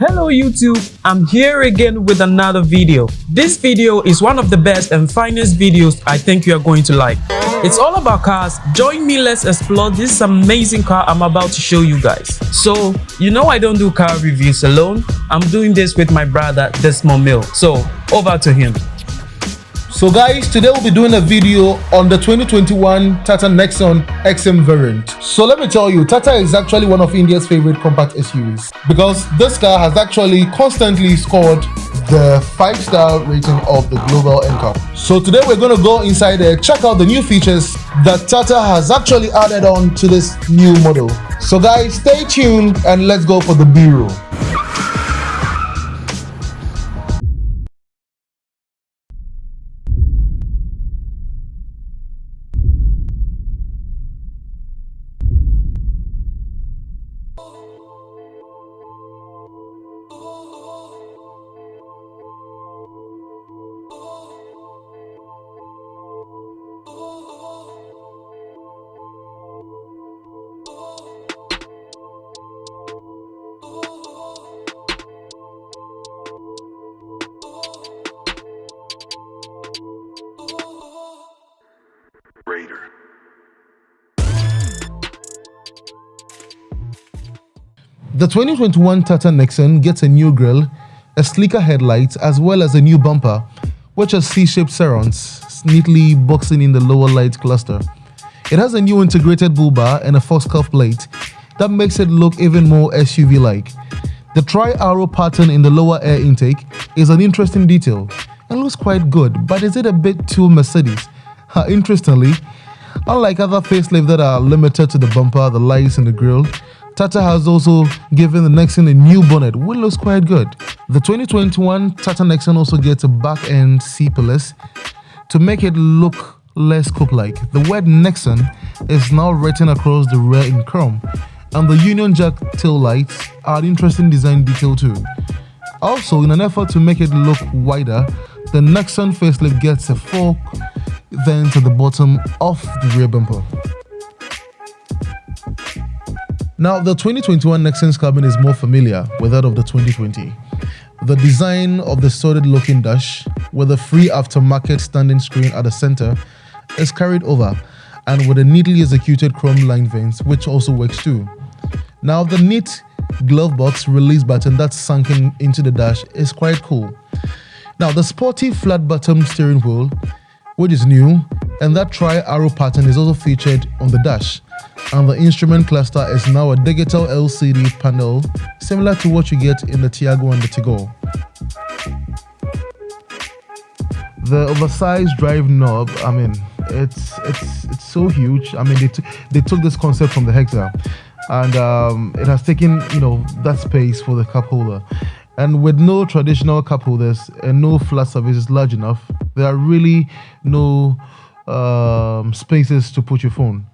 Hello YouTube, I'm here again with another video. This video is one of the best and finest videos I think you are going to like. It's all about cars. Join me, let's explore this amazing car I'm about to show you guys. So, you know I don't do car reviews alone. I'm doing this with my brother Desmond Mill. So, over to him. So guys, today we'll be doing a video on the 2021 Tata Nexon XM variant. So let me tell you, Tata is actually one of India's favorite compact SUVs because this car has actually constantly scored the 5-star rating of the Global NCAP. So today we're going to go inside there, check out the new features that Tata has actually added on to this new model. So guys, stay tuned and let's go for the B-roll. The 2021 Tata Nexon gets a new grille, a sleeker headlight, as well as a new bumper, which has C-shaped serons neatly boxing in the lower light cluster. It has a new integrated bull bar and a faux scuff plate that makes it look even more SUV-like. The tri-arrow pattern in the lower air intake is an interesting detail and looks quite good, but is it a bit too Mercedes? Interestingly, unlike other facelifts that are limited to the bumper, the lights and the grille, Tata has also given the Nexon a new bonnet, which looks quite good. The 2021 Tata Nexon also gets a back-end C-pillar to make it look less coupe-like. The word Nexon is now written across the rear in chrome, and the Union Jack tail lights are an interesting design detail too. Also, in an effort to make it look wider, the Nexon facelift gets a fork then to the bottom of the rear bumper. Now, the 2021 Nexon's cabin is more familiar with that of the 2020. The design of the solid looking dash with a free aftermarket standing screen at the center is carried over and with a neatly executed chrome line vents which also works too. Now the neat glove box release button that's sunken into the dash is quite cool. Now the sporty flat bottom steering wheel which is new, and that tri-arrow pattern is also featured on the dash. And the instrument cluster is now a digital LCD panel, similar to what you get in the Tiago and the Tigor. The oversized drive knob, I mean, it's it's it's so huge. I mean, they, they took this concept from the Hexa, and um, it has taken you know that space for the cup holder. And with no traditional cup holders and no flat surfaces large enough, there are really no um, spaces to put your phone.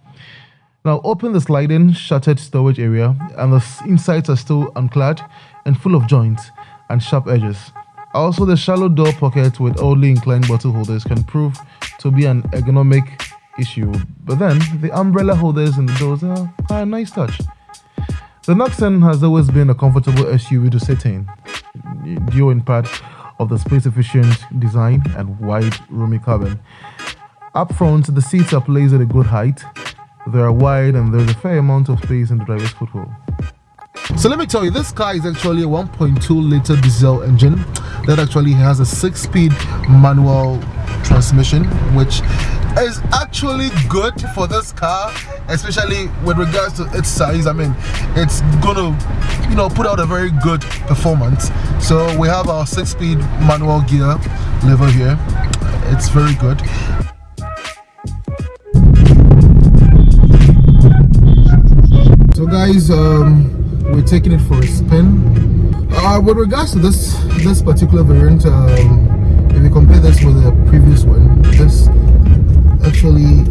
Now open the sliding shuttered storage area and the insides are still unclad and full of joints and sharp edges. Also the shallow door pocket with oddly inclined bottle holders can prove to be an ergonomic issue, but then the umbrella holders in the doors are, a nice touch. The Nexon has always been a comfortable SUV to sit in, due in part of the space-efficient design and wide, roomy cabin. Up front, the seats are placed at a good height. They are wide and there's a fair amount of space in the driver's footwell. So let me tell you, this car is actually a 1.2 liter diesel engine that actually has a 6-speed manual transmission, which is actually good for this car, especially with regards to its size. I mean, it's gonna, you know, put out a very good performance. So we have our 6-speed manual gear lever here. It's very good. Guys, um, we're taking it for a spin. Uh, with regards to this this particular variant um, if you compare this with the previous one this actually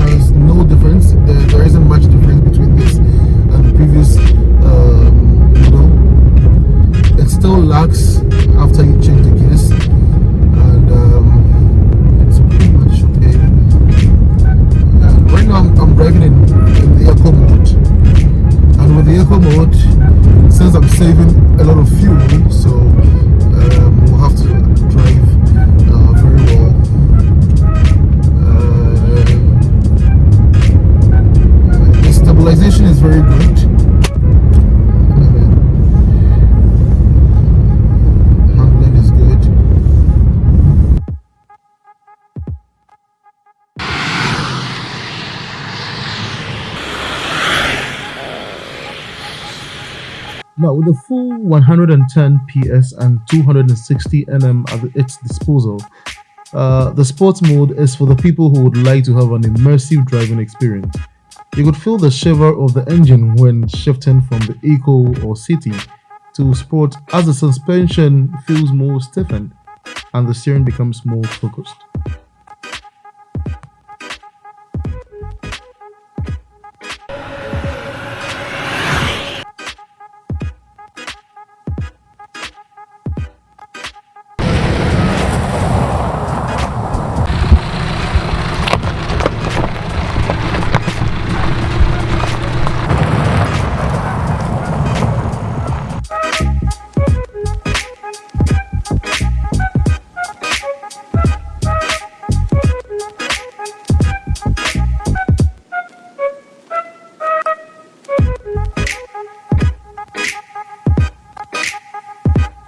has no difference. There, there isn't much difference between this and the previous um, model. It still lags after you change the gears and um, it's pretty much okay. And right now I'm, I'm driving in, vehicle mode since I'm saving a lot of fuel so um, we'll have to Now, with the full 110 PS and 260 Nm at its disposal, uh, the sports mode is for the people who would like to have an immersive driving experience. You could feel the shiver of the engine when shifting from the Eco or City to Sport as the suspension feels more stiffened and the steering becomes more focused.